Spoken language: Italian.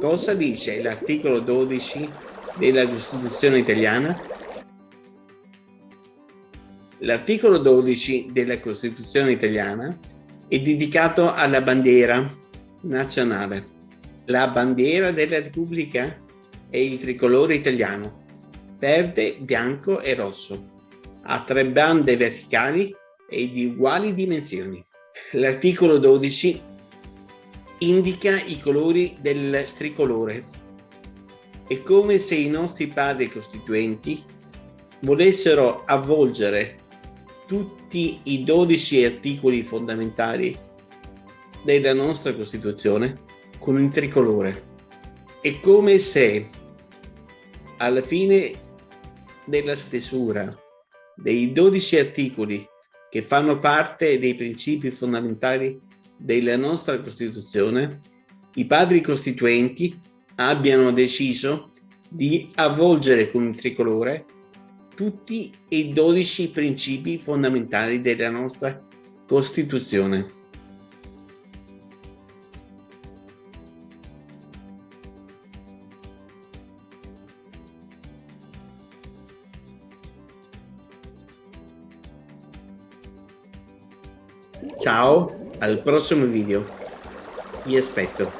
Cosa dice l'articolo 12 della Costituzione italiana? L'articolo 12 della Costituzione italiana è dedicato alla bandiera nazionale. La bandiera della Repubblica è il tricolore italiano, verde, bianco e rosso. Ha tre bande verticali e di uguali dimensioni. L'articolo 12 indica i colori del tricolore. È come se i nostri padri costituenti volessero avvolgere tutti i 12 articoli fondamentali della nostra Costituzione con un tricolore. È come se alla fine della stesura dei 12 articoli che fanno parte dei principi fondamentali della nostra Costituzione, i padri costituenti abbiano deciso di avvolgere con il tricolore tutti i 12 principi fondamentali della nostra Costituzione. Ciao, al prossimo video. Vi aspetto.